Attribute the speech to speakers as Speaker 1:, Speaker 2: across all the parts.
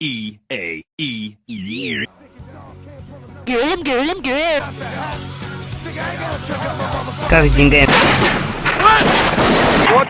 Speaker 1: E A E E.
Speaker 2: Game, game, game. Как деньгами?
Speaker 1: Вот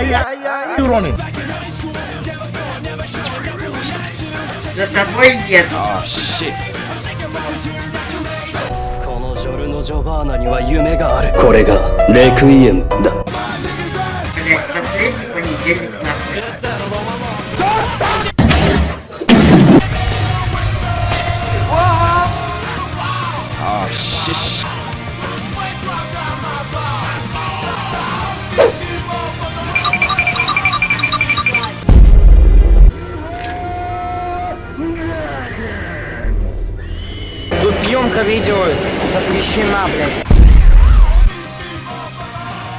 Speaker 1: это!
Speaker 3: running.
Speaker 4: За тобой нет.
Speaker 5: このジョルノ・ジョバーナには夢があるこれがレクイエムだ
Speaker 2: Съемка видео запрещена, блядь.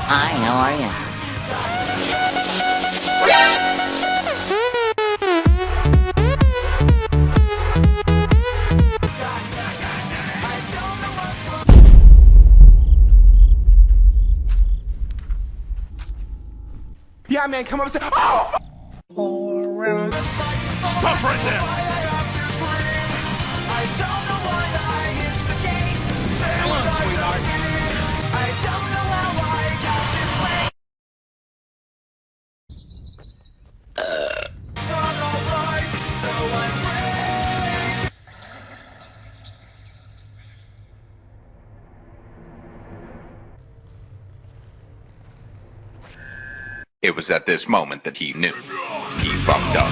Speaker 2: Hi, how are you?
Speaker 3: Yeah, man, come up and say, oh, f- Stop right there.
Speaker 6: It was at this moment that he knew. He fucked up.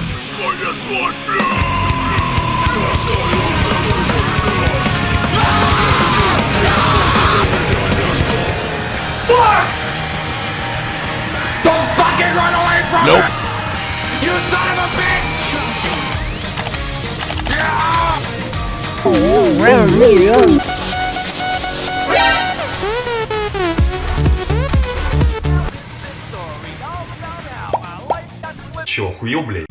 Speaker 3: Don't fucking run away from nope. it! You son of a bitch!
Speaker 7: Oh, Чё, охуел, блядь?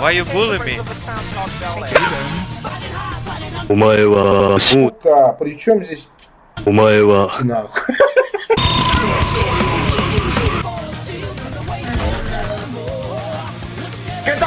Speaker 8: Why you bullying me?
Speaker 5: お前はもう
Speaker 3: Сука, при чем здесь
Speaker 5: お前は
Speaker 3: нахуй? Get the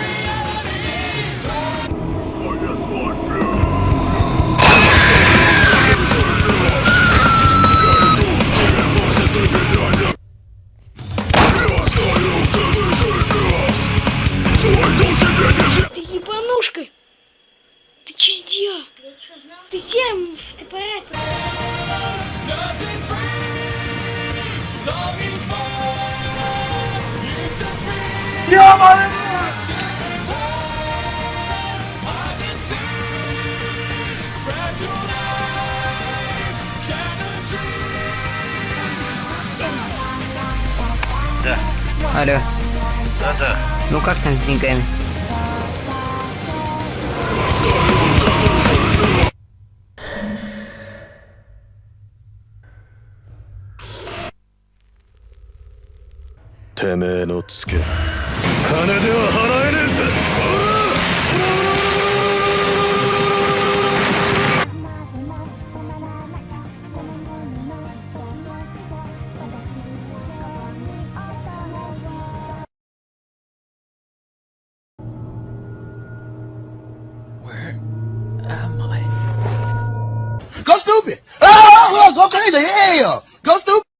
Speaker 2: Алло,
Speaker 8: Да-да.
Speaker 2: ну как там с деньгами?
Speaker 3: Go stupid! Oh, go crazy! Yeah! Go stupid!